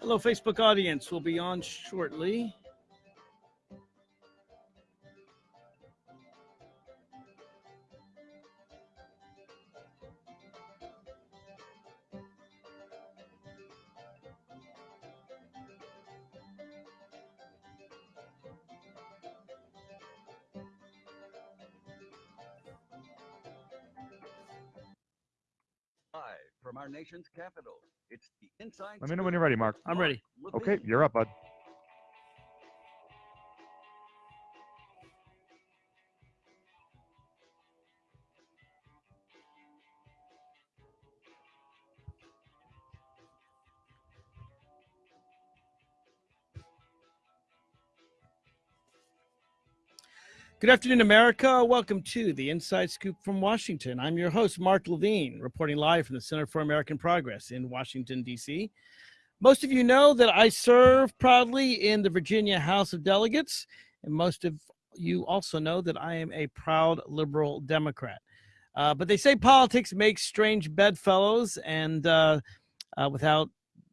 Hello, Facebook audience. We'll be on shortly. Nation's capital, it's the Inside. Let me know when you're ready, Mark. I'm ready. Okay, you're up, bud. Good afternoon, America. Welcome to the Inside Scoop from Washington. I'm your host, Mark Levine, reporting live from the Center for American Progress in Washington, D.C. Most of you know that I serve proudly in the Virginia House of Delegates, and most of you also know that I am a proud liberal Democrat. Uh, but they say politics makes strange bedfellows, and uh, uh, without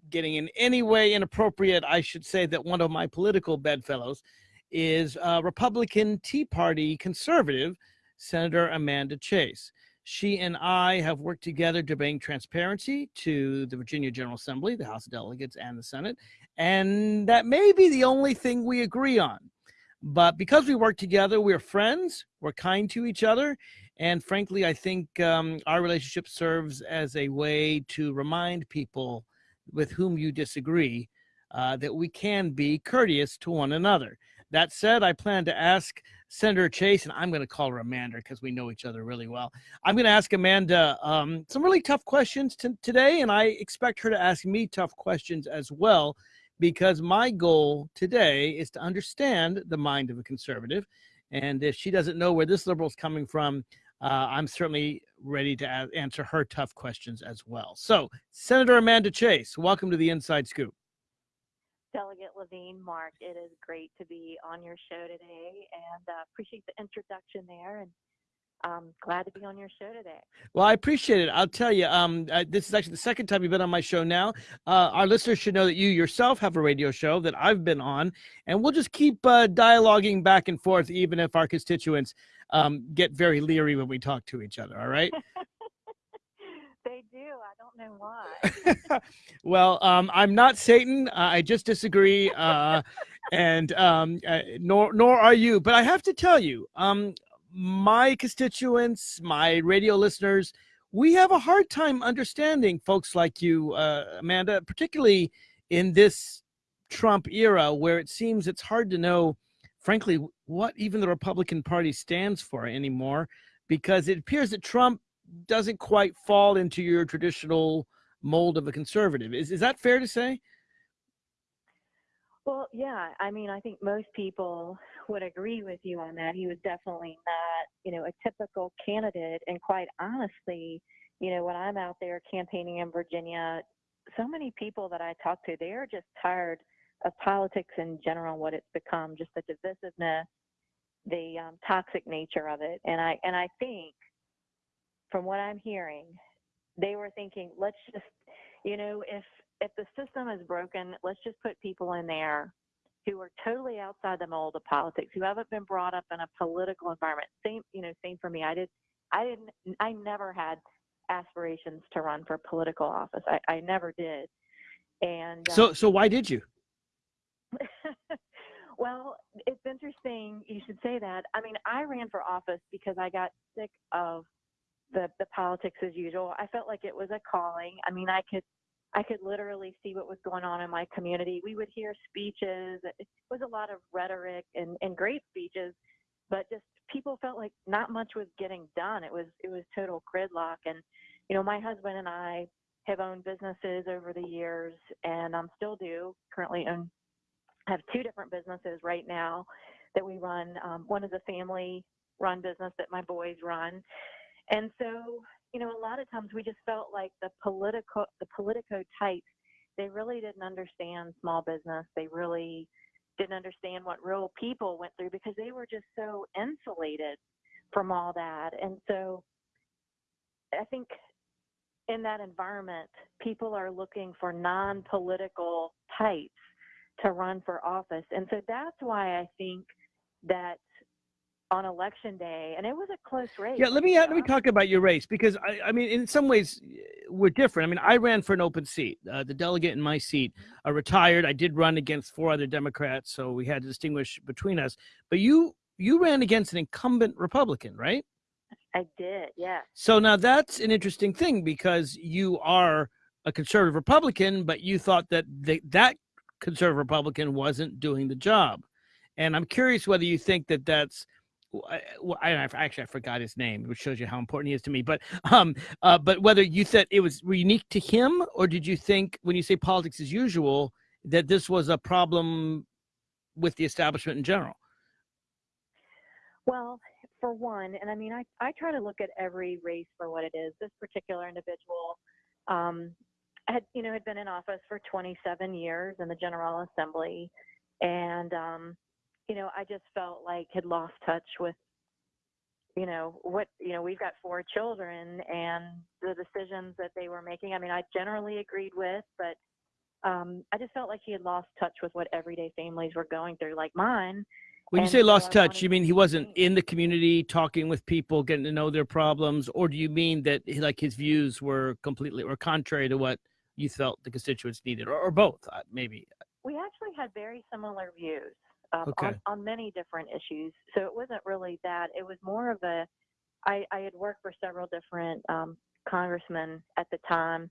getting in any way inappropriate, I should say that one of my political bedfellows is uh, Republican Tea Party conservative Senator Amanda Chase. She and I have worked together to bring transparency to the Virginia General Assembly, the House of Delegates, and the Senate. And that may be the only thing we agree on. But because we work together, we're friends, we're kind to each other. And frankly, I think um, our relationship serves as a way to remind people with whom you disagree uh, that we can be courteous to one another. That said, I plan to ask Senator Chase, and I'm going to call her Amanda because we know each other really well. I'm going to ask Amanda um, some really tough questions to, today, and I expect her to ask me tough questions as well, because my goal today is to understand the mind of a conservative. And if she doesn't know where this liberal is coming from, uh, I'm certainly ready to answer her tough questions as well. So, Senator Amanda Chase, welcome to the Inside Scoop. Delegate Levine, Mark, it is great to be on your show today and uh, appreciate the introduction there and um, glad to be on your show today. Well, I appreciate it. I'll tell you, um, uh, this is actually the second time you've been on my show now. Uh, our listeners should know that you yourself have a radio show that I've been on, and we'll just keep uh, dialoguing back and forth, even if our constituents um, get very leery when we talk to each other. All right. do. I don't know why. well, um, I'm not Satan. Uh, I just disagree, uh, and um, uh, nor nor are you. But I have to tell you, um, my constituents, my radio listeners, we have a hard time understanding folks like you, uh, Amanda, particularly in this Trump era, where it seems it's hard to know, frankly, what even the Republican Party stands for anymore, because it appears that Trump doesn't quite fall into your traditional mold of a conservative. Is is that fair to say? well, yeah. I mean, I think most people would agree with you on that. He was definitely not, you know, a typical candidate. And quite honestly, you know, when I'm out there campaigning in Virginia, so many people that I talk to, they are just tired of politics in general, what it's become, just the divisiveness, the um, toxic nature of it. And I and I think, from what I'm hearing, they were thinking, let's just, you know, if if the system is broken, let's just put people in there who are totally outside the mold of politics, who haven't been brought up in a political environment. Same, you know, same for me. I did, I didn't, I never had aspirations to run for political office. I, I never did. And So um, so why did you? well, it's interesting you should say that. I mean, I ran for office because I got sick of the the politics as usual. I felt like it was a calling. I mean, I could I could literally see what was going on in my community. We would hear speeches. It was a lot of rhetoric and, and great speeches, but just people felt like not much was getting done. It was it was total gridlock. And you know, my husband and I have owned businesses over the years, and I'm um, still do. Currently own have two different businesses right now that we run. Um, one is a family run business that my boys run, and so you know, a lot of times we just felt like the political the politico types they really didn't understand small business. They really didn't understand what real people went through because they were just so insulated from all that. And so I think in that environment, people are looking for non-political types to run for office, and so that's why I think that on election day, and it was a close race. Yeah, let me let me talk about your race because I, I mean, in some ways, we're different. I mean, I ran for an open seat. Uh, the delegate in my seat uh, retired. I did run against four other Democrats, so we had to distinguish between us. But you you ran against an incumbent Republican, right? I did, yeah. So now that's an interesting thing because you are a conservative Republican, but you thought that the, that conservative Republican wasn't doing the job. And I'm curious whether you think that that's I, I, actually I forgot his name, which shows you how important he is to me. But um, uh, but whether you said it was unique to him, or did you think when you say politics as usual that this was a problem with the establishment in general? Well, for one, and I mean, I, I try to look at every race for what it is. This particular individual um, had, you know, had been in office for 27 years in the General Assembly, and um, you know, I just felt like had lost touch with, you know, what you know, we've got four children and the decisions that they were making. I mean, I generally agreed with, but um, I just felt like he had lost touch with what everyday families were going through, like mine when you And say lost touch, you mean he wasn't in the community talking with people, getting to know their problems, or do you mean that he- like his views were completely or contrary to what you felt the constituents needed, or, or both? Uh, maybe. we actually had very similar views um, Okay. on, on many different issues. So it wasn't really that. It was more of a, I, I had worked for several different um, congressmen at the time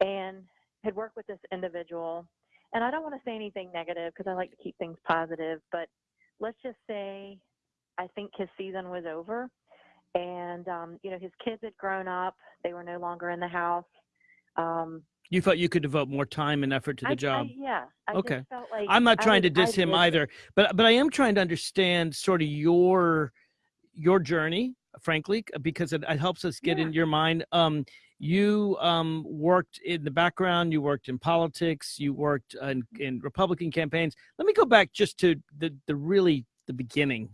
and had worked with this individual. And I don't want to say anything negative because I like to keep things positive, but let's just say I think his season was over. And, um, you know, his kids had grown up, they were no longer in the house. Um, You felt you could devote more time and effort to the I, job. I, yeah. I Okay. Like I'm not trying was- to diss him either, but but I am trying to understand sort of your your journey, frankly, because it, it helps us get Yeah. in your mind. Um, you um, worked in the background. You worked in politics. You worked in, in Republican campaigns. Let me go back just to the the really the beginning,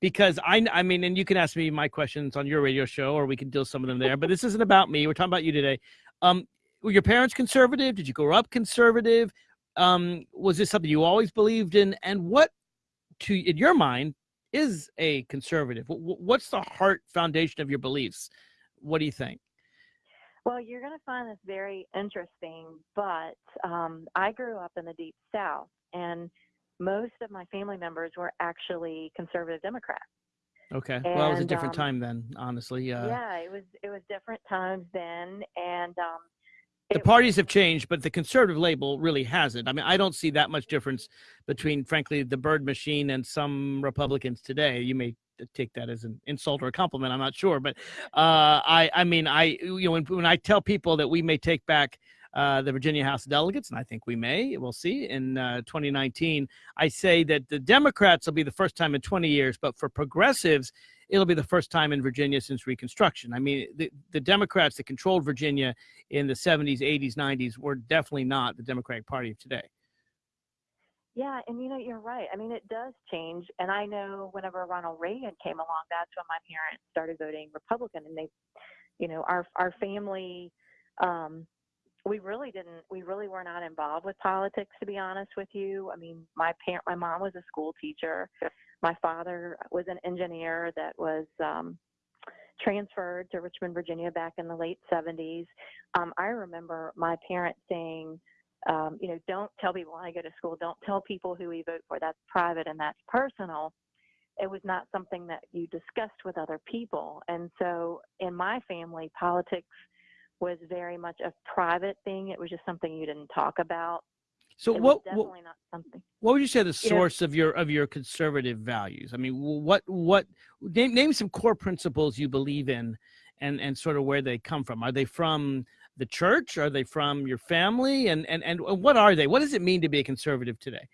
because I I mean, and you can ask me my questions on your radio show, or we can deal some of them there. But this isn't about me. We're talking about you today. Um, were your parents conservative? Did you grow up conservative? um, was this something you always believed in? And what, to in your mind, is a conservative? Wh- wh- What's the heart foundation of your beliefs? What do you think? Well, you're going to find this very interesting, but um, I grew up in the deep south, and most of my family members were actually conservative Democrats. Okay, well, it was a different um, time then, honestly. Uh, yeah, it was it was different times then, and um, the parties have changed, but the conservative label really hasn't. I mean, I don't see that much difference between, frankly, the Byrd machine and some Republicans today. You may take that as an insult or a compliment. I'm not sure, but uh, I, I mean, I, you know, when, when I tell people that we may take back uh, the Virginia House of Delegates, and I think we may, we'll see in uh, 2019. I say that the Democrats will be the first time in 20 years, but for progressives, it'll be the first time in Virginia since Reconstruction. I mean, the, the Democrats that controlled Virginia in the 70s, 80s, 90s were definitely not the Democratic Party of today. Yeah, and you know, you're right. I mean, it does change. And I know whenever Ronald Reagan came along, that's when my parents started voting Republican. And they, you know, our our family, um, we really didn't, we really were not involved with politics, to be honest with you. I mean, my parent, my mom was a school teacher. My father was an engineer that was um, transferred to Richmond, Virginia, back in the late 70s. Um, I remember my parents saying um, you know, don't tell people when I go to school, don't tell people who we vote for. That's private and that's personal. It was not something that you discussed with other people. And so in my family, politics was very much a private thing. It was just something you didn't talk about. So it what, definitely not something. what would you say the You know- source of your of your conservative values? I mean, what what name name some core principles you believe in, and and sort of where they come from. Are they from the church? Are they from your family? And and and what are they? What does it mean to be a conservative today?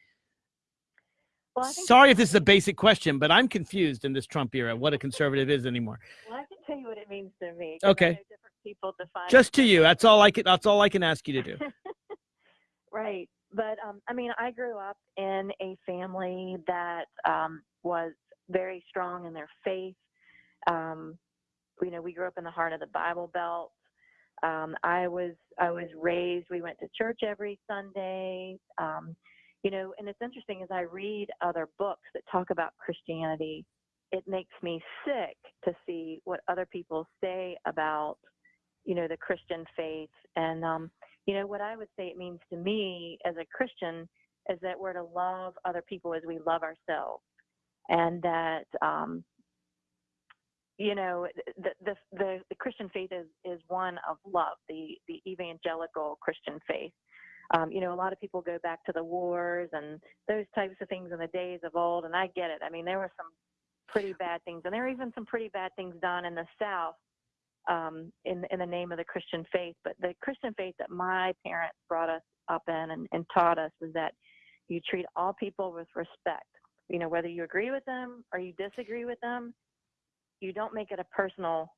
Well, Sorry if this is a basic question, but I'm confused in this Trump era what a conservative is anymore. well, I can tell you what it means to me. Okay. different people define Just to you. That's all I can. That's all I can ask you to do. right. But um, I mean, I grew up in a family that um, was very strong in their faith. Um, you know, we grew up in the heart of the Bible Belt. Um, I was I was raised. We went to church every Sunday. Um, you know, and it's interesting as I read other books that talk about Christianity, it makes me sick to see what other people say about, you know, the Christian faith. And, um, you know, what I would say it means to me as a Christian is that we're to love other people as we love ourselves. And that, um, you know, the, the, the, Christian faith is, is one of love, the, the evangelical Christian faith. Um, you know, a lot of people go back to the wars and those types of things in the days of old, and I get it. I mean, there were some pretty bad things, and there were even some pretty bad things done in the South um, in in the name of the Christian faith. But the Christian faith that my parents brought us up in and, and taught us was that you treat all people with respect. You know, whether you agree with them or you disagree with them, you don't make it a personal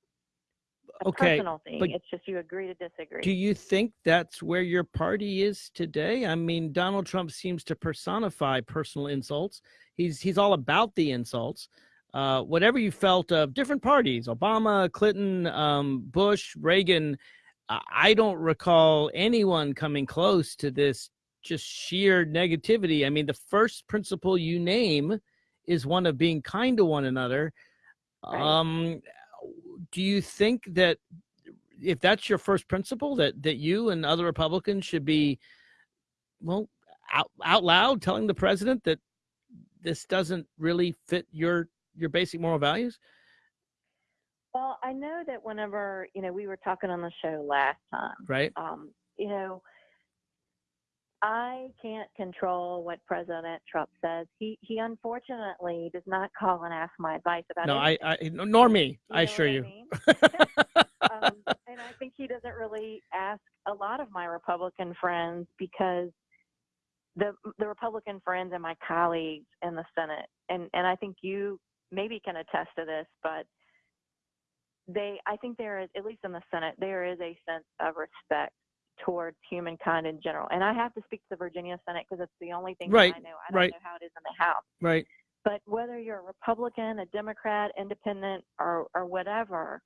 a Okay, personal thing. but It's just you agree to disagree. Do you think that's where your party is today? I mean, Donald Trump seems to personify personal insults. He's he's all about the insults. Uh, whatever you felt of different parties, Obama, Clinton, um, Bush, Reagan, I I don't recall anyone coming close to this just sheer negativity. I mean, the first principle you name is one of being kind to one another. Right. Um, do you think that if that's your first principle that that you and other Republicans should be well out, out loud telling the president that this doesn't really fit your your basic moral values? Well, I know that whenever, you know, we were talking on the show last time, Right? um, you know, I can't control what President Trump says. He he unfortunately does not call and ask my advice about No, I, anything. I nor me. You I assure you. mean? um, and I think he doesn't really ask a lot of my Republican friends because the the Republican friends and my colleagues in the Senate, and and I think you maybe can attest to this, but they I think there is at least in the Senate there is a sense of respect towards humankind in general. And I have to speak to the Virginia Senate because it's the only thing Right, that I know. I don't right. know how it is in the House. right. But whether you're a Republican, a Democrat, independent, or or whatever,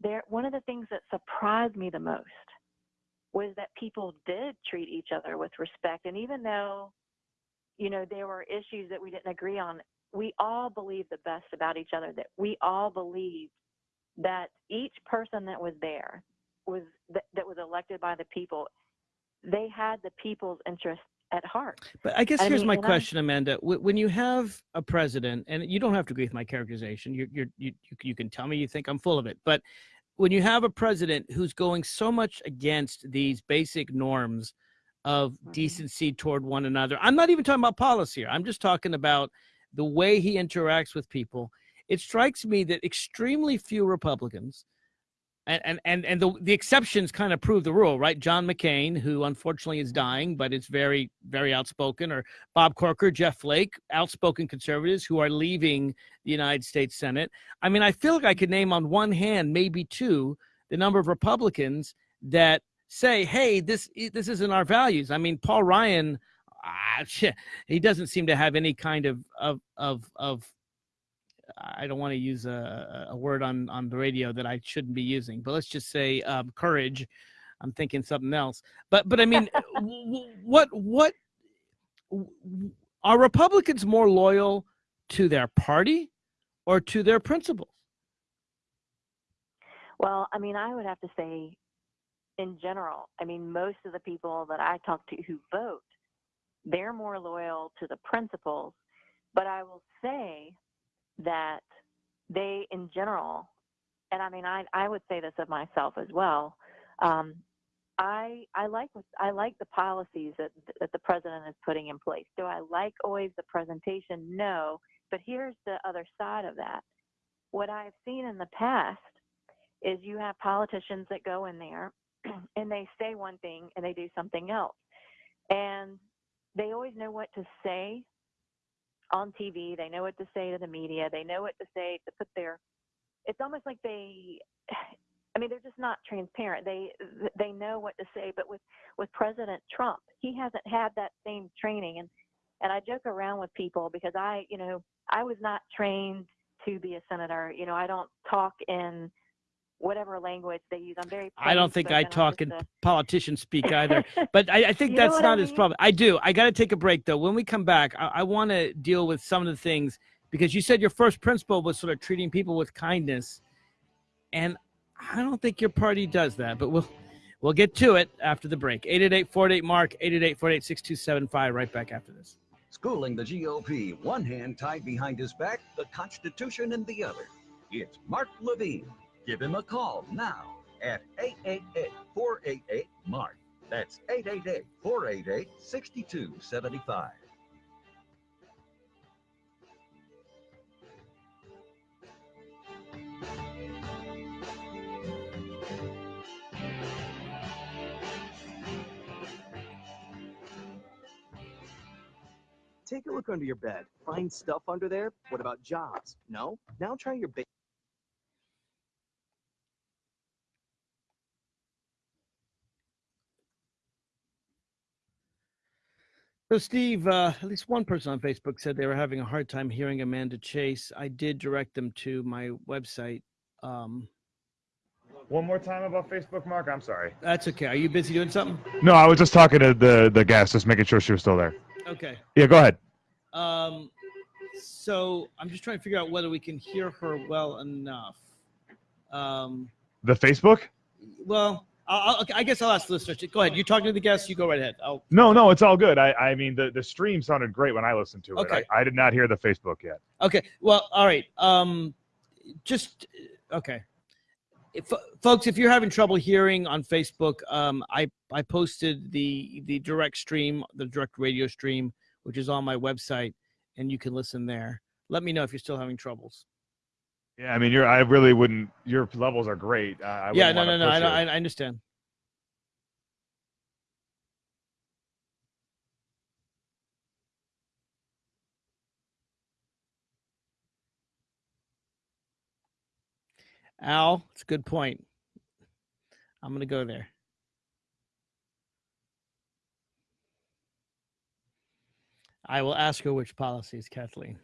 there one of the things that surprised me the most was that people did treat each other with respect. And even though, you know, there were issues that we didn't agree on, we all believe the best about each other. That we all believe that each person that was there was that, that was elected by the people. They had the people's interest at heart. But I guess I here's mean, my and I- question, Amanda. When you have a president, and you don't have to agree with my characterization, you're, you're, you you you can tell me you think I'm full of it. But when you have a president who's going so much against these basic norms of Mhm. decency toward one another, I'm not even talking about policy here. I'm just talking about the way he interacts with people. It strikes me that extremely few Republicans and and and, and the, the exceptions kind of prove the rule right? John mccain who unfortunately is dying but is very very outspoken or bob corker jeff flake outspoken conservatives who are leaving the united states senate. I mean i feel like i could name on one hand maybe two the number of republicans that say hey this this isn't our values. I mean paul ryan ah, he doesn't seem to have any kind of of of of I don't want to use a, a word on on the radio that I shouldn't be using, but let's just say um, courage. I'm thinking something else, but but I mean, w- what what are Republicans more loyal to their party or to their principles? Well, I mean, I would have to say, in general, I mean, most of the people that I talk to who vote, they're more loyal to the principles. But I will say that they, in general, and I mean, I I would say this of myself as well. Um, I I like I like the policies that that the president is putting in place. Do I like always the presentation? No. But here's the other side of that. What I've seen in the past is you have politicians that go in there and they say one thing and they do something else. And they always know what to say on TV. They know what to say to the media. They know what to say to put their it's almost like they I mean they're just not transparent. They they know what to say, but with with President Trump, he hasn't had that same training and and I joke around with people because I, you know, I was not trained to be a senator. You know, I don't talk in whatever language they use. I'm very. I don't think I talk just in a- politician speak either. But I, I think that's what I not his problem. I do. I got to take a break though. When we come back, I, I want to deal with some of the things because you said your first principle was sort of treating people with kindness, and I don't think your party does that. But we'll we'll get to it after the break. 888 Mark 888 6275 Right back after this. Schooling the GOP, one hand tied behind his back, the Constitution in the other. It's Mark Levine. Give him a call now at 888-488-MARK. That's 888-488-6275. Take a look under your bed. Find stuff under there? What about jobs? No? Now try your ba- So, Steve, uh, at least one person on Facebook said they were having a hard time hearing Amanda Chase. I did direct them to my website. Um, One more time about Facebook, Mark. I'm sorry. that's okay. Are you busy doing something? No, I was just talking to the the guest, just making sure she was still there. Okay. Yeah, go ahead. Um, so I'm just trying to figure out whether we can hear her well enough. Um, The Facebook? well, I'll, I guess I'll ask the listeners. Go ahead. You talking to the guests. You go right ahead. I'll, No, no, it's all good. I I mean the the stream sounded great when I listened to it. Okay. I, I did not hear the Facebook yet. Okay. Well, all right. Um, just okay. If, folks, if you're having trouble hearing on Facebook, um, I I posted the the direct stream, the direct radio stream, which is on my website, and you can listen there. Let me know if you're still having troubles. Yeah, I mean you're I really wouldn't. Your levels are great. I, I yeah, no, no, no. I, I, I understand. Al, it's a good point. I'm going to go there. I will ask her which policies, Kathleen.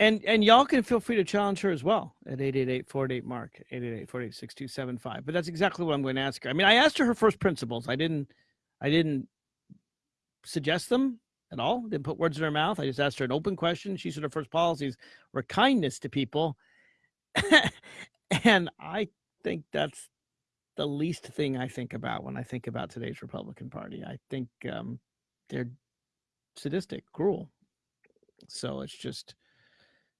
And and y'all can feel free to challenge her as well at 888 mark 888 6275 But that's exactly what I'm going to ask her. I mean, I asked her her first principles. I didn't I didn't suggest them at all. Didn't put words in her mouth. I just asked her an open question. She said her first policies were kindness to people. and I think that's the least thing I think about when I think about today's Republican Party. I think um, they're sadistic, cruel. So it's just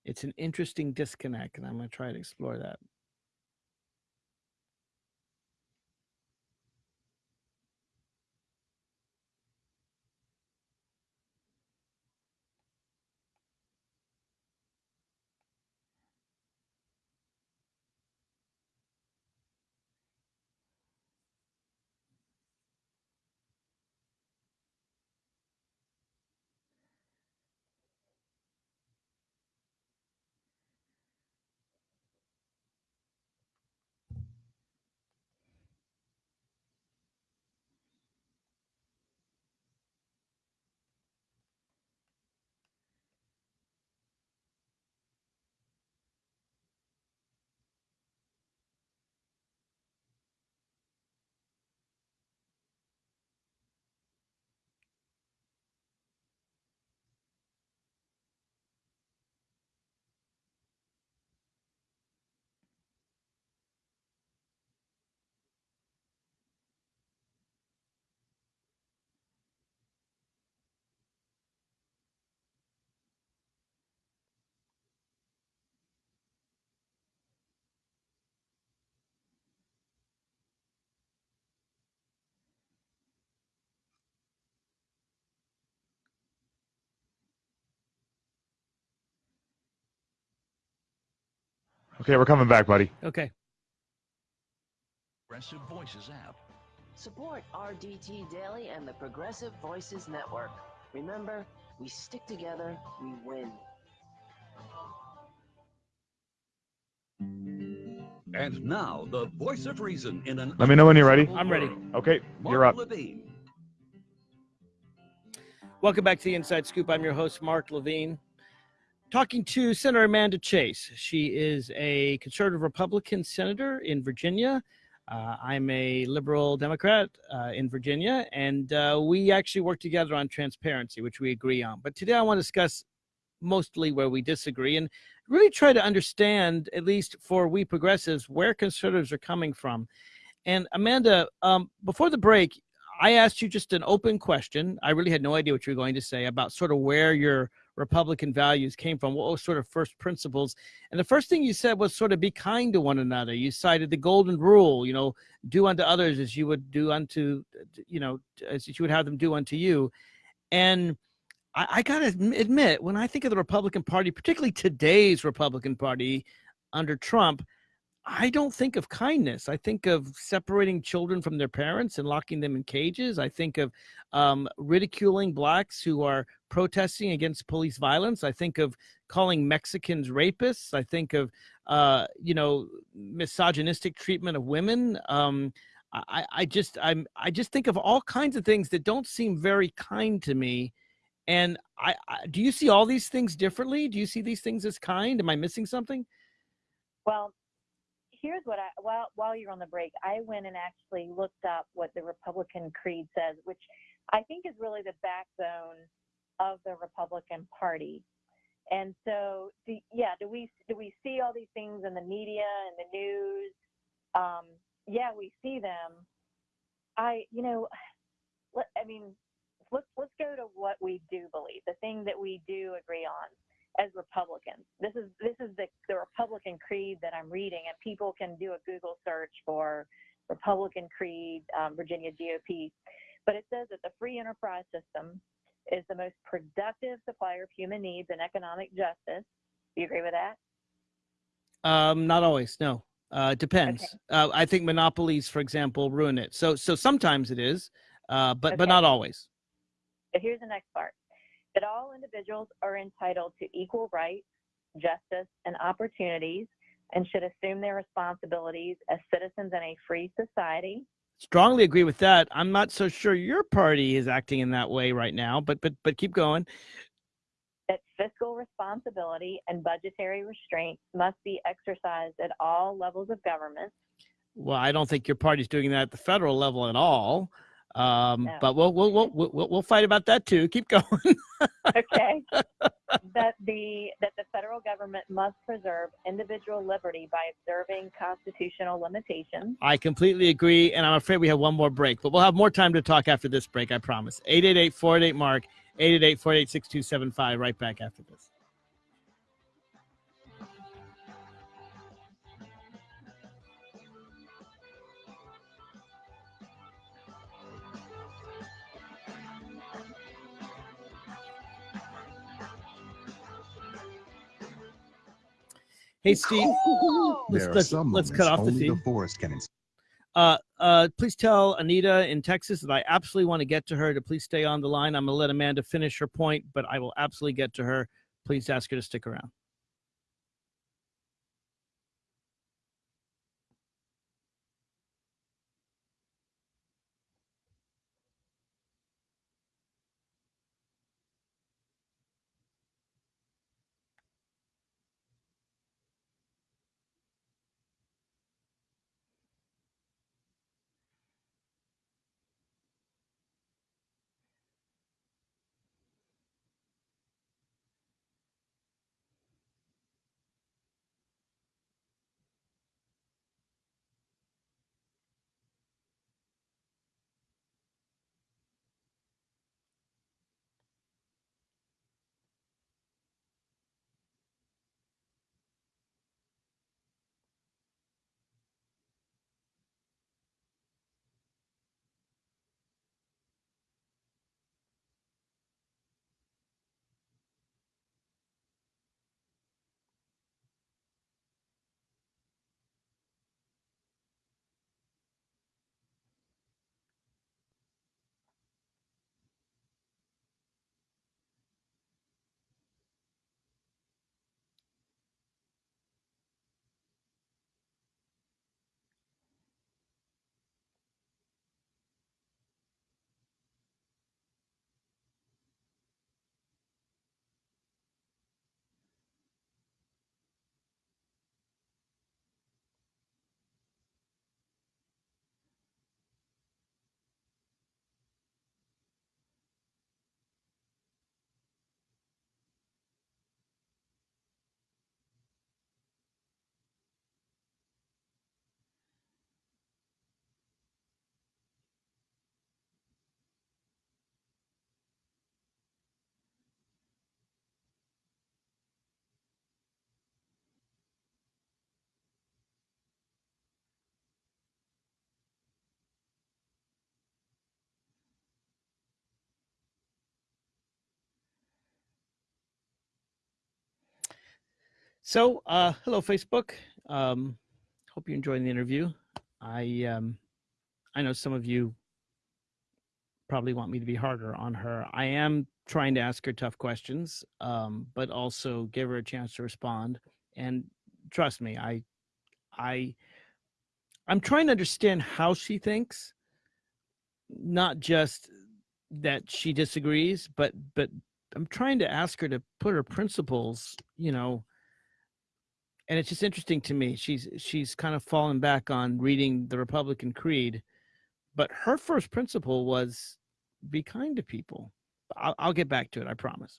it's an interesting disconnect, and I'm going to try to explore that. Okay, we're coming back, buddy. Okay. Progressive Voices app. Support RDT Daily and the Progressive Voices Network. Remember, we stick together, we win. And now, the voice of reason in an Let me know when you're ready. I'm ready. Okay, Mark you're up. Levine. Welcome back to the Inside Scoop. I'm your host, Mark Levine. Talking to Senator Amanda Chase. She is a conservative Republican senator in Virginia. Uh, I'm a liberal Democrat uh, in Virginia, and uh, we actually work together on transparency, which we agree on. But today I want to discuss mostly where we disagree and really try to understand, at least for we progressives, where conservatives are coming from. And Amanda, um, before the break, I asked you just an open question. I really had no idea what you were going to say about sort of where your Republican values came from. What sort of first principles? And the first thing you said was sort of be kind to one another. You cited the golden rule, you know, do unto others as you would do unto, you know, as you would have them do unto you. And I, I got to admit, when I think of the Republican Party, particularly today's Republican Party under Trump, I don't think of kindness. I think of separating children from their parents and locking them in cages. I think of um, ridiculing blacks who are protesting against police violence. I think of calling Mexicans rapists. I think of, uh, you know, misogynistic treatment of women. Um, I, I just, I'm, I just think of all kinds of things that don't seem very kind to me. And I, I do you see all these things differently? Do you see these things as kind? Am I missing something? Well, here's what I while while you're on the break, I went and actually looked up what the Republican creed says, which I think is really the backbone of the Republican Party. And so, do, yeah, do we do we see all these things in the media and the news? Um, yeah, we see them. I, you know, let, I mean, let's let's go to what we do believe, the thing that we do agree on as Republicans. This is this is the, the Republican creed that I'm reading, and people can do a Google search for Republican creed, um, Virginia GOP. But it says that the free enterprise system is the most productive supplier of human needs and economic justice. Do you agree with that? Um, not always. No, uh, it depends. Okay. Uh, I think monopolies, for example, ruin it. So, so sometimes it is, uh, but but not always. Here's the next part that all individuals are entitled to equal rights, justice, and opportunities and should assume their responsibilities as citizens in a free society. Strongly agree with that. I'm not so sure your party is acting in that way right now, but but but keep going. That fiscal responsibility and budgetary restraint must be exercised at all levels of government. Well, I don't think your party's doing that at the federal level at all. Um, No. But we'll, we'll we'll we'll we'll fight about that too. Keep going. Okay. that the that the federal government must preserve individual liberty by observing constitutional limitations. I completely agree, and I'm afraid we have one more break, but we'll have more time to talk after this break. I promise. 888 Mark. 888 488 6275. Right back after this. Hey, Steve. Let's, let's, let's cut off the feed. the forest can Uh, uh, please tell Anita in Texas that I absolutely want to get to her to please stay on the line. I'm going to let Amanda finish her point, but I will absolutely get to her. Please ask her to stick around. So, uh, hello, Facebook. Um, hope you're enjoying the interview. I um, I know some of you probably want me to be harder on her. I am trying to ask her tough questions, um, but also give her a chance to respond. And trust me, I I I'm trying to understand how she thinks, not just that she disagrees, but but I'm trying to ask her to put her principles, you know, and it's just interesting to me. She's she's kind of fallen back on reading the Republican Creed, but her first principle was be kind to people. I'll, I'll get back to it. I promise.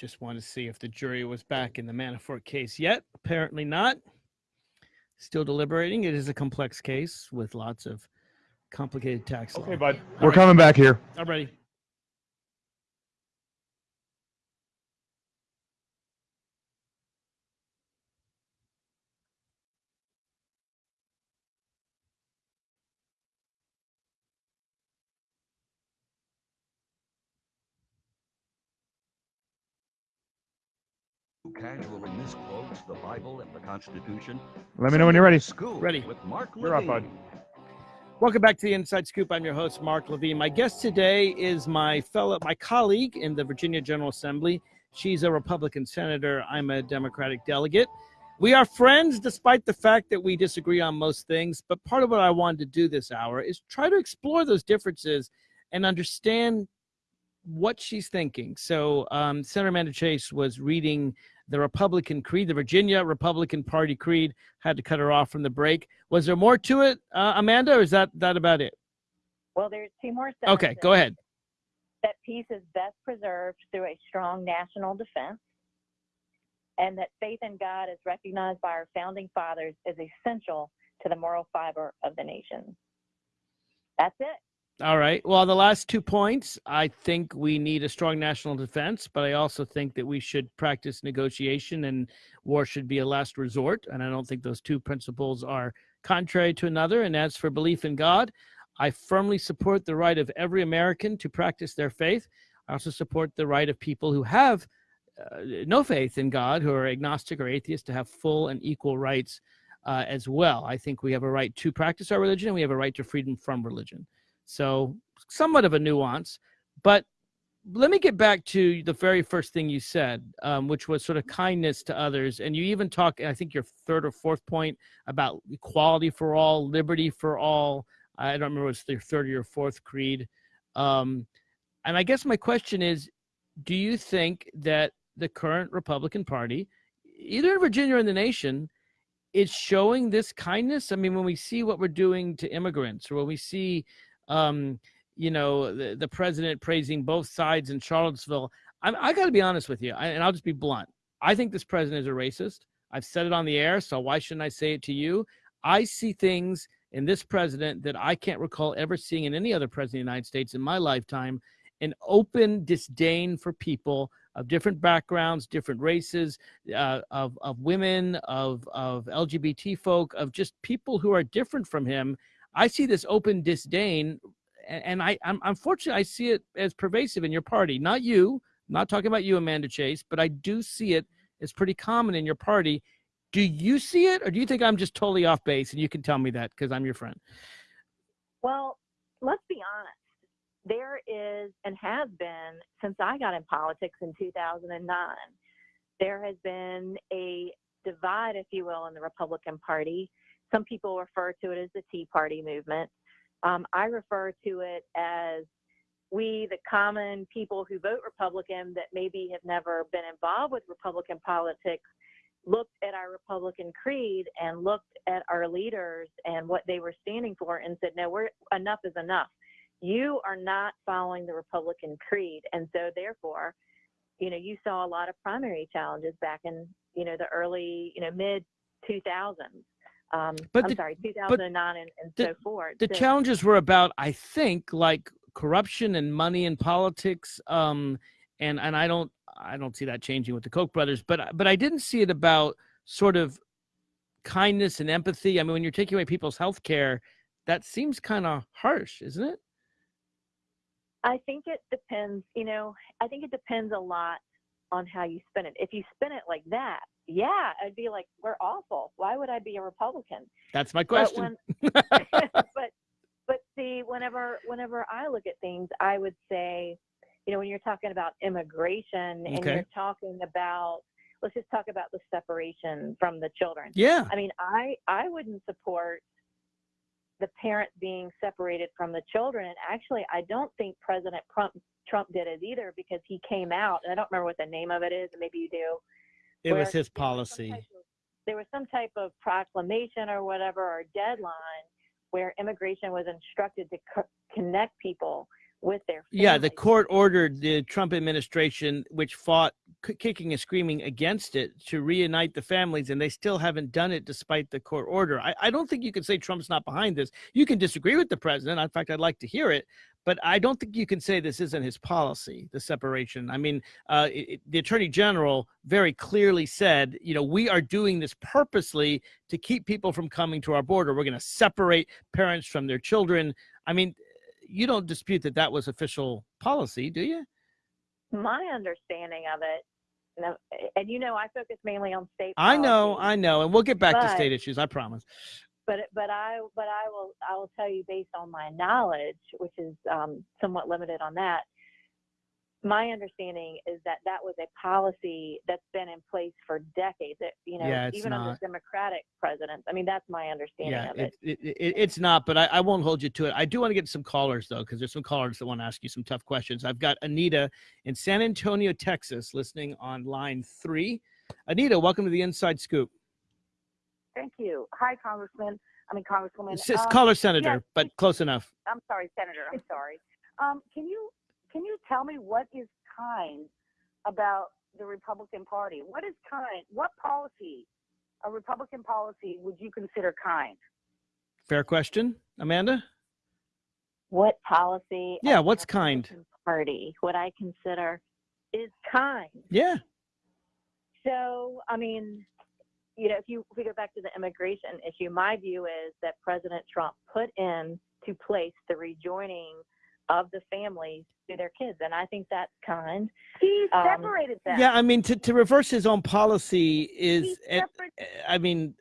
Just want to see if the jury was back in the Manafort case yet. Apparently not. Still deliberating. It is a complex case with lots of complicated tax law. Okay, bud. All We're right. coming back here. I'm ready. Who casually misquotes the Bible and the Constitution? Let me know when you're ready. School Ready. with Mark You're up, Levine. bud. Welcome back to the Inside Scoop. I'm your host, Mark Levine. My guest today is my fellow, my colleague in the Virginia General Assembly. She's a Republican senator. I'm a Democratic delegate. We are friends despite the fact that we disagree on most things. But part of what I wanted to do this hour is try to explore those differences and understand what she's thinking. So, um, Senator Amanda Chase was reading the Republican Creed, the Virginia Republican Party Creed. Had to cut her off from the break. Was there more to it, uh, Amanda, or is that that about it? Well, there's two more Sentences. Okay, go ahead. That peace is best preserved through a strong national defense, and that faith in God is recognized by our founding fathers as essential to the moral fiber of the nation. That's it. All right. Well, the last two points, I think we need a strong national defense, but I also think that we should practice negotiation and war should be a last resort. And I don't think those two principles are contrary to another. And as for belief in God, I firmly support the right of every American to practice their faith. I also support the right of people who have uh, no faith in God, who are agnostic or atheist, to have full and equal rights uh, as well. I think we have a right to practice our religion and we have a right to freedom from religion. So, somewhat of a nuance. But let me get back to the very first thing you said, um, which was sort of kindness to others. And you even talk, I think your third or fourth point about equality for all, liberty for all. I don't remember what's your third or your fourth creed. Um, and I guess my question is do you think that the current Republican Party, either in Virginia or in the nation, is showing this kindness? I mean, when we see what we're doing to immigrants, or when we see um, you know, the, the president praising both sides in Charlottesville. I'm, I got to be honest with you, I, and I'll just be blunt. I think this president is a racist. I've said it on the air, so why shouldn't I say it to you? I see things in this president that I can't recall ever seeing in any other president of the United States in my lifetime an open disdain for people of different backgrounds, different races, uh, of, of women, of, of LGBT folk, of just people who are different from him. I see this open disdain, and, I, I'm unfortunately I see it as pervasive in your party. Not you, not talking about you, Amanda Chase, but I do see it as pretty common in your party. Do you see it, or do you think I'm just totally off base? And you can tell me that because I'm your friend. Well, let's be honest. There is and has been since I got in politics in 2009. There has been a divide, if you will, in the Republican Party. Some people refer to it as the Tea Party movement. Um, I refer to it as we, the common people who vote Republican that maybe have never been involved with Republican politics, looked at our Republican creed and looked at our leaders and what they were standing for and said, no, we're enough is enough. You are not following the Republican creed. And so therefore, you know, you saw a lot of primary challenges back in, you know, the early, you know, mid 2000s. Um, But I'm the- sorry, 2009 and, and the- so forth. the So- challenges were about i think like corruption and money and politics um and and i don't i don't see that changing with the koch brothers but but i didn't see it about sort of kindness and empathy i mean when you're taking away people's health care that seems kind of harsh isn't it I think it depends, you know, I think it depends a lot on how you spin it. If you spin it like that, yeah, I'd be like, we're awful. Why would I be a Republican? that's my question But, when, but but see, whenever whenever I look at things, I would say, you know, when you're talking about immigration and Okay. you're talking about let's just talk about the separation from the children. yeah I mean, I I wouldn't support the parent being separated from the children. And actually, I don't think President Trump Trump did it either because he came out, and I don't remember what the name of it is. Maybe you do. It was his was policy of- there was some type of proclamation or whatever or deadline where immigration was instructed to co- connect people with their Yeah, the court ordered the Trump administration, which fought kicking and screaming against it, to reunite the families, and they still haven't done it despite the court order. I, I don't think you can say Trump's not behind this. You can disagree with the president. In fact, I'd like to hear it, but I don't think you can say this isn't his policy, the separation. I mean, uh, it, the attorney general very clearly said, you know, we are doing this purposely to keep people from coming to our border. We're going to separate parents from their children. I mean, you don't dispute that that was official policy, do you? My understanding of it, no, and you know, I focus mainly on state. I know. I know, and we'll get back to state issues. I promise. But but I but I will I will tell you based on my knowledge, which is um, somewhat limited on that. My understanding is that that was a policy that's been in place for decades. That you know, Yeah, even under not. Democratic presidents. I mean, that's my understanding Yeah, of it. it, it, it, it's not, but I, I won't hold you to it. I do want to get some callers though, because there's some callers that want to ask you some tough questions. I've got Anita in San Antonio, Texas, listening on line three. Anita, welcome to the Inside Scoop. Thank you. Hi, Congressman. I mean, Congresswoman. It's just Um, caller senator, yes, but close enough. I'm sorry, Senator. I'm sorry. Um, can you can you tell me what is kind about the Republican Party? What is kind? What policy, a Republican policy, would you consider kind? Fair question, Amanda. What policy? Yeah, of the what's kind? Party, what I consider is kind. Yeah, So, I mean, you know, if you if we go back to the immigration issue, my view is that President Trump put in to place the rejoining of the families to their kids, and I think that's kind. He Um, separated them. yeah. I mean, to, to reverse his own policy He is, it, I mean,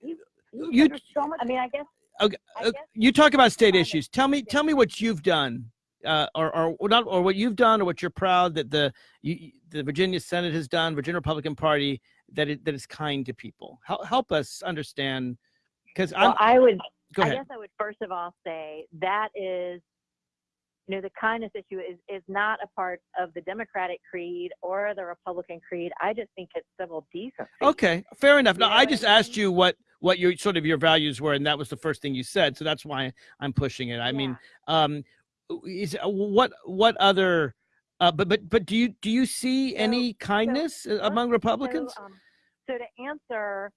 he you- said there's so much. I mean, I guess. Okay, I uh, guess you talk about state issues. Tell me, tell me what you've done, uh, or, or or not, or what you've done, or what you're proud that the you, the Virginia Senate has done, Virginia Republican Party that it that is kind to people. Help help us understand, because. Well, I would. go ahead. I guess I would first of all say that is, you know, the kindness issue is is not a part of the Democratic creed or the Republican creed. I just think it's civil decency. Okay, fair enough. now I just asked you what what your sort of your values were, and that was the first thing you said. So that's why I'm pushing it. I mean, um, is uh, what what other, uh, but but but do you do you see So- any kindness uh among So, Republicans? um, so to answer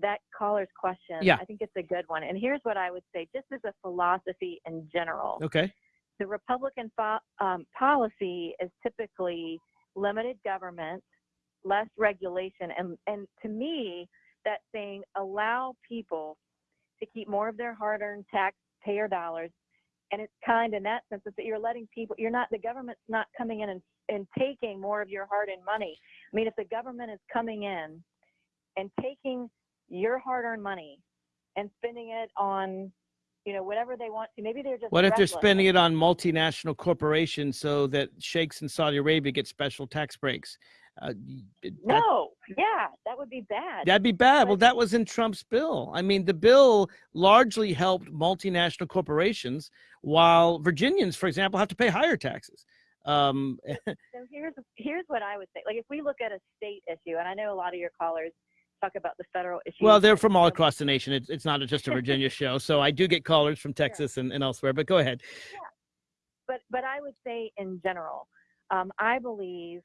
that caller's question, Yeah. I think it's a good one. And here's what I would say, just as a philosophy in general, Okay. the Republican um, policy is typically limited government, less regulation, and and to me, that's saying allow people to keep more of their hard-earned taxpayer dollars. And it's kind in that sense is that you're letting people, you're not, the government's not coming in and, and taking more of your hard-earned money. I mean, if the government is coming in and taking your hard-earned money and spending it on, you know, whatever they want to, maybe they're just. What if they're spending it on multinational corporations so that sheikhs in Saudi Arabia get special tax breaks? Uh, that- No, yeah, that would be bad. That'd be bad. Well, that was in Trump's bill. I mean, the bill largely helped multinational corporations, while Virginians, for example, have to pay higher taxes. Um, So here's here's what I would say. Like if we look at a state issue, and I know a lot of your callers talk about the federal issue. well, they're from all across the nation. It's, it's not just a Virginia show. So I do get callers from Texas and, and elsewhere, but go ahead. Yeah. But but I would say in general, um, I believe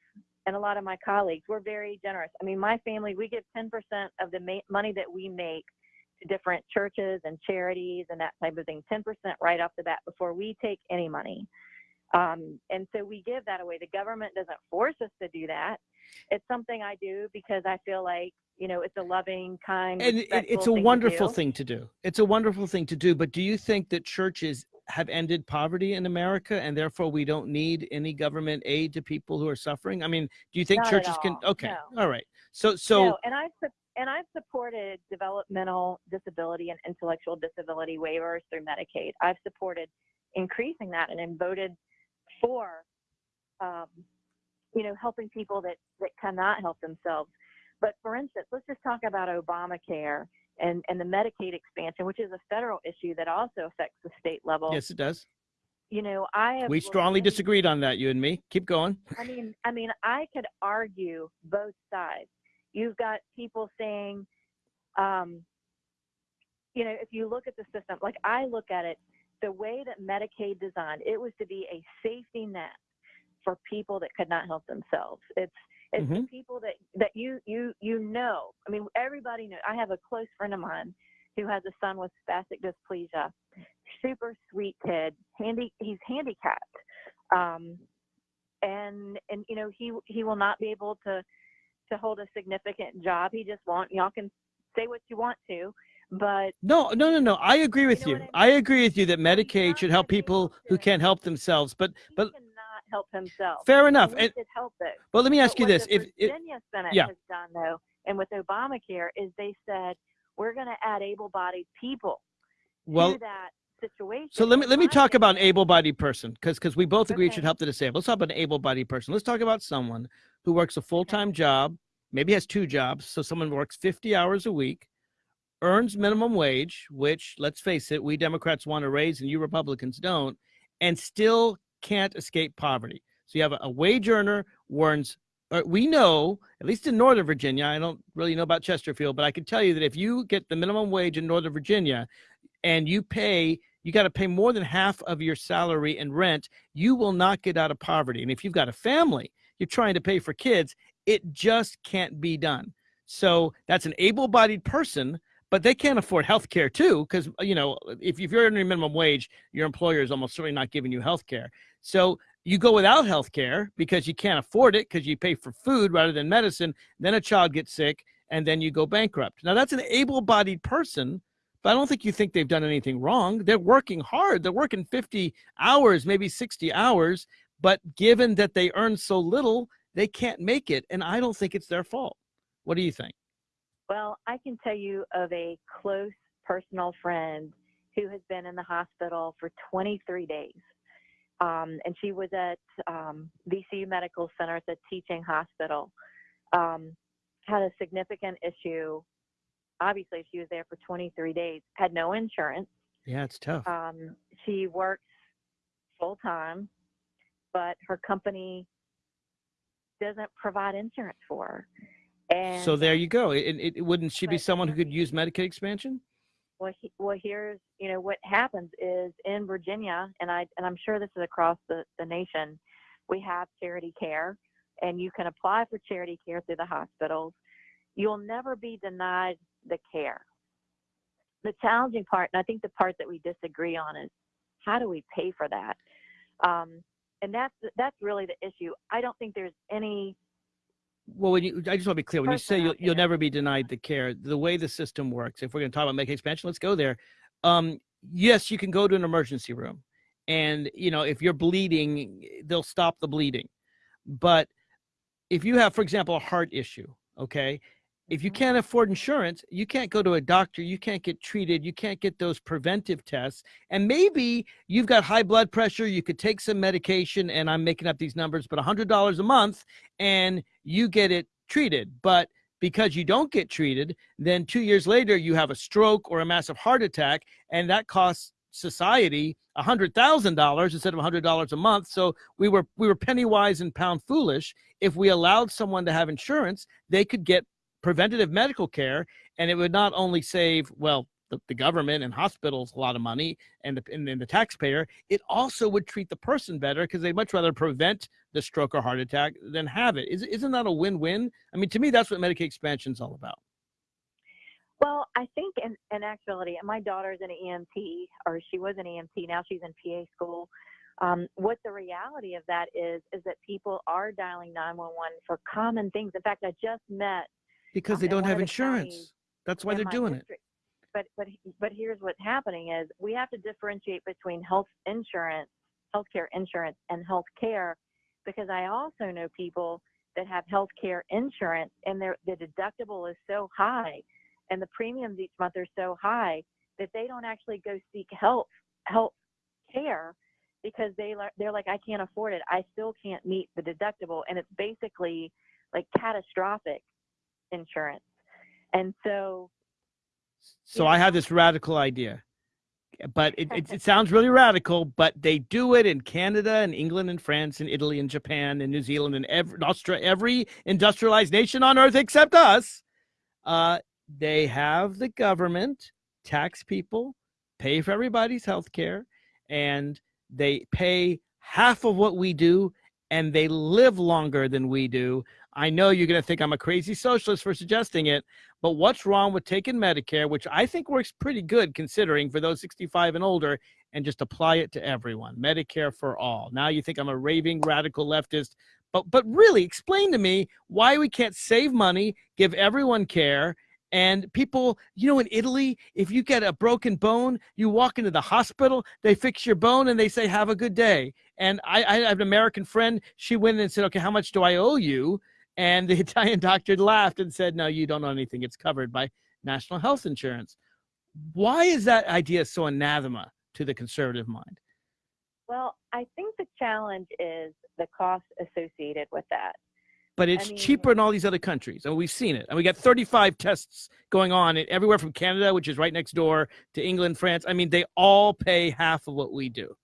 and a lot of my colleagues, we're very generous. I mean, my family, we give 10% of the money that we make to different churches and charities and that type of thing, 10% right off the bat before we take any money. Um, and so we give that away. The government doesn't force us to do that. It's something I do because I feel like, you know, it's a loving, kind, and it, it's a thing wonderful do. thing to do. It's a wonderful thing to do. But do you think that churches have ended poverty in America, and therefore we don't need any government aid to people who are suffering? I mean, do you think Not churches can? Okay, no. all right. So, so no, and I've and I've supported developmental disability and intellectual disability waivers through Medicaid. I've supported increasing that and then voted for, um, you know, helping people that that cannot help themselves. But for instance, let's just talk about Obamacare and and the Medicaid expansion, which is a federal issue that also affects the state level. yes, it does. You know, I have We strongly disagreed on that. You and me. Keep going. I mean, I mean, I could argue both sides. You've got people saying, um, you know, if you look at the system, like I look at it, the way that Medicaid designed, it was to be a safety net for people that could not help themselves. It's it's the Mhm. people that that you you you know. I mean, everybody knows. I have a close friend of mine who has a son with spastic dysplasia. Super sweet kid. Handy. He's handicapped. Um, and and you know he he will not be able to to hold a significant job. He just won't. Y'all can say what you want to, but No, no, no, no. I agree with you. I, I agree with you that Medicaid should help people who can't help themselves. But, but help himself. fair And enough. And should help it. well, let me ask But you this: if it, Virginia Senate yeah. has done though, and with Obamacare, is they said we're going to add able-bodied people well, to that situation. So let me let me talk about an able-bodied person because because we both agree it should help the disabled. Let's talk about an able-bodied person. Let's talk about someone who works a full-time job, maybe has two jobs. So someone works 50 hours a week, earns minimum wage, which let's face it, we Democrats want to raise and you Republicans don't, and still can't escape poverty. So you have a, a wage earner earns. Uh, we know, at least in Northern Virginia, I don't really know about Chesterfield, but I can tell you that if you get the minimum wage in Northern Virginia, and you pay you got to pay more than half of your salary in rent you will not get out of poverty and if you've got a family you're trying to pay for kids it just can't be done so that's an able-bodied person but they can't afford health care too because you know if, if you're earning minimum wage your employer is almost certainly not giving you health care so you go without health care because you can't afford it because you pay for food rather than medicine then a child gets sick and then you go bankrupt now that's an able-bodied person but I don't think you think they've done anything wrong. They're working hard. They're working 50 hours, maybe 60 hours, but given that they earn so little, they can't make it. And I don't think it's their fault. What do you think? Well, I can tell you of a close personal friend who has been in the hospital for 23 days. Um, and she was at um, VCU Medical Center, at the teaching hospital. Um, had a significant issue. Obviously, she was there for 23 days, had no insurance. Yeah, it's tough. Um, she works full time, but her company doesn't provide insurance for her. And so there you go. It, it, it- wouldn't she be someone who could use Medicaid expansion? Well, he, well, here's you know what happens is in Virginia, and I and I'm sure this is across the the nation. We have charity care, and you can apply for charity care through the hospitals. You'll never be denied the care. The challenging part, and I think the part that we disagree on, is how do we pay for that? Um, and that's that's really the issue. I don't think there's any Well, when you, I just want to be clear. When you say you'll, you'll never be denied the care, the way the system works, if we're going to talk about Medicaid expansion, let's go there. Um, yes, you can go to an emergency room, and you know if you're bleeding, they'll stop the bleeding. But if you have, for example, a heart issue, okay, if you can't mm-hmm. afford insurance, you can't go to a doctor, you can't get treated, you can't get those preventive tests. And maybe you've got high blood pressure, you could take some medication, and I'm making up these numbers, but $100 a month, and you get it treated. But because you don't get treated, then two years later, you have a stroke or a massive heart attack, and that costs society $100,000 instead of $100 a month. So we were we were penny wise and pound foolish. If we allowed someone to have insurance, they could get preventative medical care and it would not only save well the, the government and hospitals a lot of money and the, and then the taxpayer, it also would treat the person better because they'd much rather prevent the stroke or heart attack than have it. Is, isn't that a win-win? I mean, to me, that's what Medicaid expansion is all about. Well, I think in, in actuality, my daughter's an EMT, or she was an EMT. Now she's in PA school. Um, what the reality of that is, is that people are dialing 911 for common things. In fact, I just met Because Um, they don't have insurance. That's why in they're doing it. But but but here's what's happening is we have to differentiate between health insurance, healthcare insurance, and health care, because I also know people that have healthcare insurance and their the deductible is so high, and the premiums each month are so high that they don't actually go seek health health care because they they're like I can't afford it. I still can't meet the deductible, and it's basically like catastrophic insurance. And so So. I have this radical idea, but it, it, it sounds really radical. But they do it in Canada and England and France and Italy and Japan and New Zealand and every every industrialized nation on earth except us. Uh, they have the government tax people, pay for everybody's health care, and they pay half of what we do, and they live longer than we do. I know you're going to think I'm a crazy socialist for suggesting it, but what's wrong with taking Medicare, which I think works pretty good considering for those 65 and older, and just apply it to everyone? Medicare for all. Now you think I'm a raving radical leftist, but but really explain to me why we can't save money, give everyone care, and people, you know, in Italy, if you get a broken bone, you walk into the hospital, they fix your bone, and they say, "Have a good day." And I, I have an American friend. She went in and said, "Okay, how much do I owe you?" And the Italian doctor laughed and said, No, you don't know anything. It's covered by national health insurance. Why is that idea so anathema to the conservative mind? Well, I think the challenge is the cost associated with that. But it's mean- cheaper in all these other countries. And we've seen it. And we got 35 tests going on everywhere from Canada, which is right next door, to England, France. I mean, they all pay half of what we do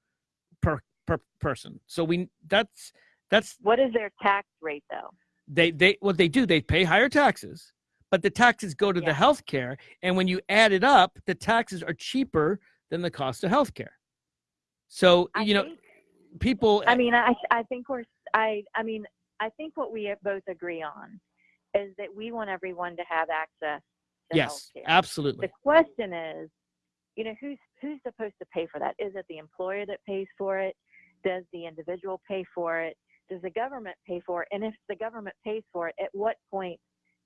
per per person. So we that's that's What is their tax rate though? They they what they do they pay higher taxes but the taxes go to the Yeah. health care and when you add it up the taxes are cheaper than the cost of health care so I you know think- people I mean, I I think we're I I mean, I think what we both agree on is that we want everyone to have access to yes healthcare. absolutely The question is, you know, who's who's supposed to pay for that? Is it the employer that pays for it? Does the individual pay for it? Does the government pay for it? And if the government pays for it, at what point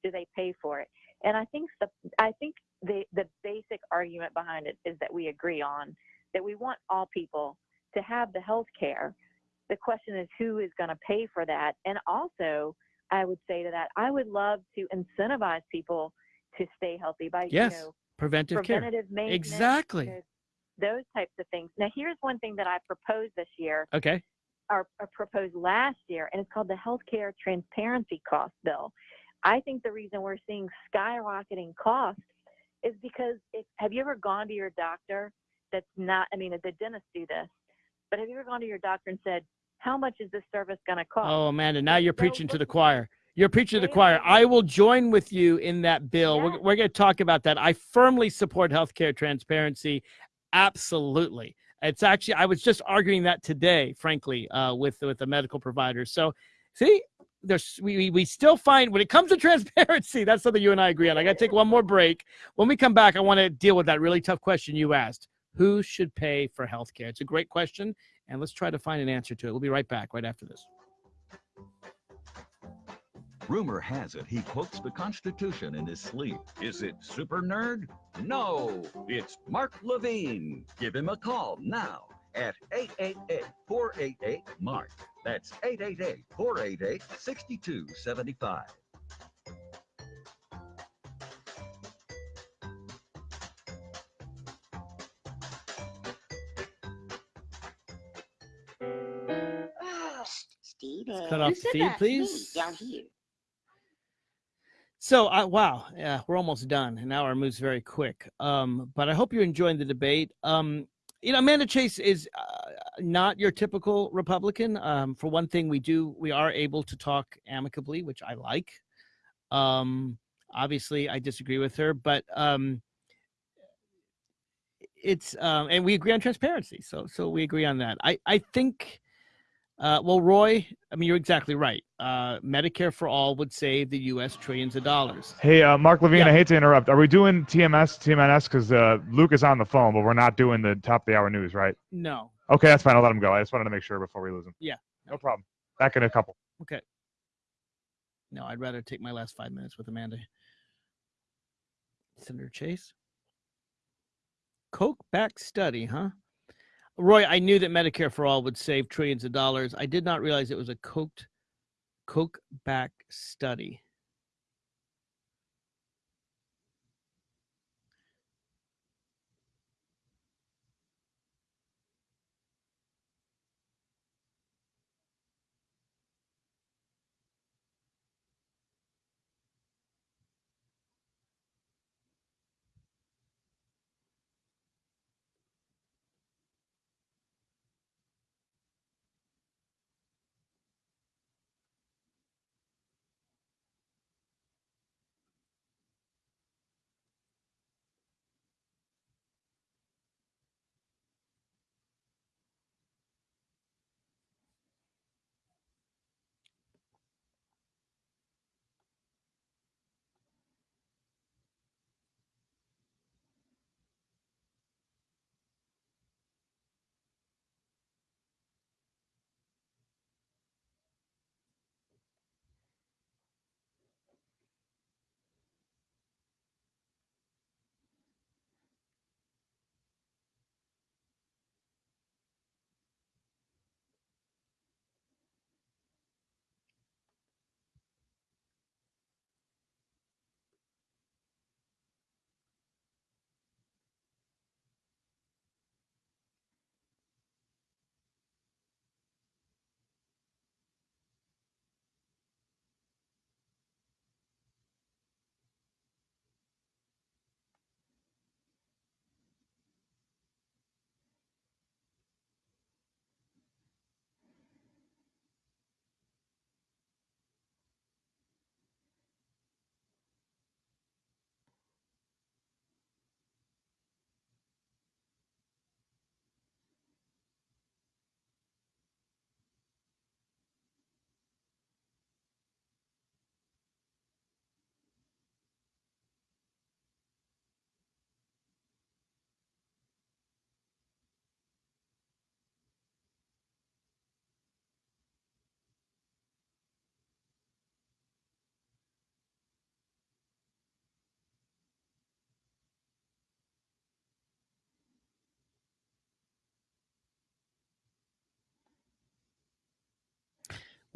do they pay for it? And I think the I think the the basic argument behind it is that we agree on that we want all people to have the health care. The question is who is going to pay for that? And also, I would say to that, I would love to incentivize people to stay healthy by Yes, you know preventive care preventative maintenance, you exactly know, those types of things. Now, here's one thing that I proposed this year, okay or, or proposed last year, and it's called the Healthcare Transparency Cost Bill. I think the reason we're seeing skyrocketing costs is because if have you ever gone to your doctor that's not I mean the dentists do this, but have you ever gone to your doctor and said, How much is this service gonna cost? oh amanda now you're don't preaching to the choir. You're preaching to the choir. I will join with you in that bill. We're, we're going to talk about that. I firmly support healthcare transparency. Absolutely it's actually i was just arguing that today frankly uh, with with the medical providers. So see there's we, we- still find when it comes to transparency that's something you and i agree on. I got to take one more break. When we come back i want to deal with that really tough question you asked. Who should pay for healthcare? It's a great question and let's try to find an answer to it. We'll be right back right after this Rumor has it he quotes the Constitution in his sleep. Is it super nerd? No, it's Mark Levine. Give him a call now at 888-488-MARK. That's 888-488-6275. Oh, ah, Steve. cut off the feed, please. Down here. So, I wow, yeah, we're almost done. An hour moves very quick. Um, but I hope you're enjoying the debate. Um, you know, Amanda Chase is uh, not your typical Republican. Um, for one thing, we do we are able to talk amicably, which I like. Um, obviously, I disagree with her, but um, it's um, and we agree on transparency. So so we agree on that. I I think. Uh, well, Roy, I mean, you're exactly right. Uh, Medicare for all would save the U.S. trillions of dollars. Hey, uh, Mark Levine, Yeah. I hate to interrupt. Are we doing TMS, TMNS? Because uh, Luke is on the phone, but we're not doing the top of the hour news, right? No. Okay, that's fine. I'll let him go. I just wanted to make sure before we lose him. Yeah. No problem. Back in a couple. Okay. No, I'd rather take my last five minutes with Amanda. Senator Chase. Koch back study, huh? Roy, I knew that Medicare for all would save trillions of dollars. I did not realize it was a Koch Koch back study.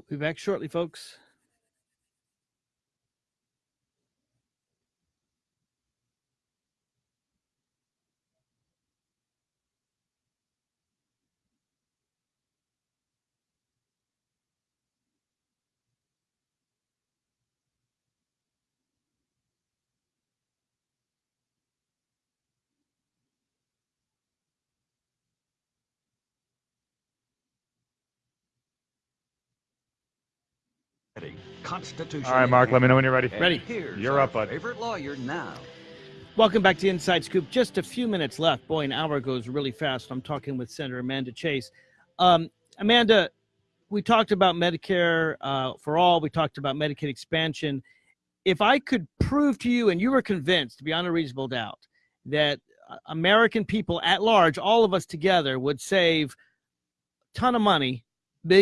Be back shortly, folks. All right, Mark, let me know when you're ready. And Ready. Here's You're our up, bud. Favorite lawyer now. Welcome back to Inside Scoop. Just a few minutes left. Boy, an hour goes really fast. I'm talking with Senator Amanda Chase. Um, Amanda, we talked about Medicare uh, for all. We talked about Medicaid expansion. If I could prove to you, and you were convinced beyond a reasonable doubt, that uh, American people at large, all of us together, would save a ton of money, bi-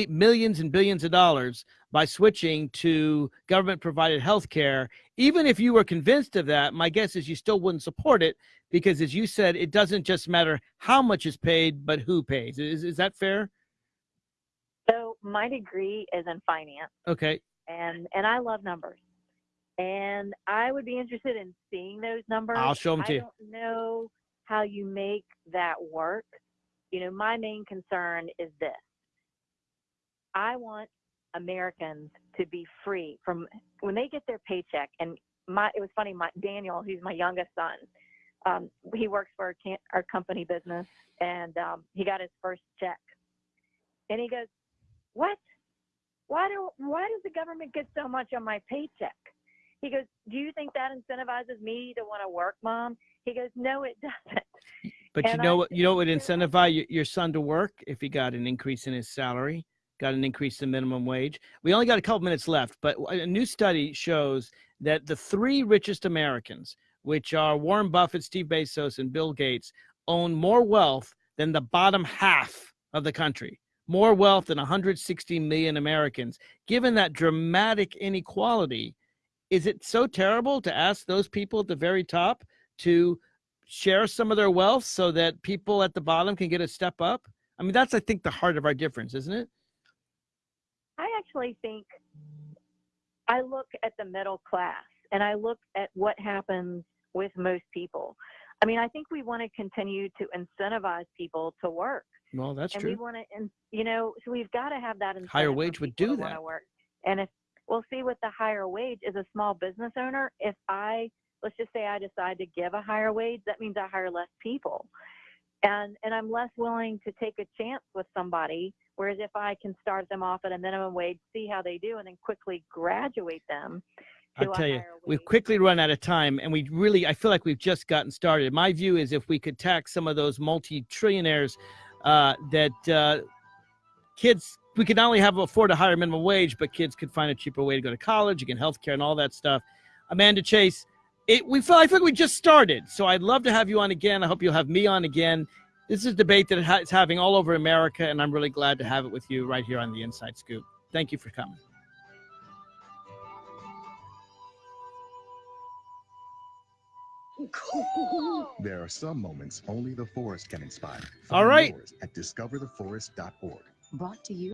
millions and billions of dollars by switching to government provided health care even if you were convinced of that, my guess is you still wouldn't support it because, as you said, it doesn't just matter how much is paid, but who pays. Is, is that fair? So my degree is in finance, Okay. and and I love numbers, and I would be interested in seeing those numbers. I'll show them to I you. don't know how you make that work. You know, my main concern is this: I want Americans to be free from when they get their paycheck. And my it was funny. My Daniel, who's my youngest son, um, he works for our, can- our company business, and um, he got his first check, and he goes, "What? Why do why does the government get so much on my paycheck?" He goes, "Do you think that incentivizes me to want to work, mom?" He goes, "No, it doesn't." But you know I what? You know what would incentivize your, your son to work if he got an increase in his salary, got an increase in minimum wage. We only got a couple minutes left, but a new study shows that the three richest Americans, which are Warren Buffett, Steve Bezos, and Bill Gates, own more wealth than the bottom half of the country. More wealth than 160 million Americans. Given that dramatic inequality, is it so terrible to ask those people at the very top to share some of their wealth so that people at the bottom can get a step up? I mean, that's I think the heart of our difference, isn't it? I actually think I look at the middle class and I look at what happens with most people. I mean, I think we want to continue to incentivize people to work. Well, that's and true. we want to, and you know, so we've got to have that incentive Higher wage would do that. Work. And if we'll see with the higher wage as a small business owner, if I let's just say I decide to give a higher wage, that means I hire less people, and and I'm less willing to take a chance with somebody. Whereas if I can start them off at a minimum wage, see how they do, and then quickly graduate them. I'll tell you, we've quickly run out of time, and we really, I feel like we've just gotten started. My view is if we could tax some of those multi-trillionaires, uh, that uh, kids, we could not only have afford a higher minimum wage, but kids could find a cheaper way to go to college, again, healthcare, and all that stuff. Amanda Chase, it, we feel, I feel like we just started, so I'd love to have you on again. I hope you'll have me on again. This is a debate that it's having all over America, and I'm really glad to have it with you right here on the Inside Scoop. Thank you for coming. There are some moments only the forest can inspire. All Find right. yours At discovertheforest.org. Brought to you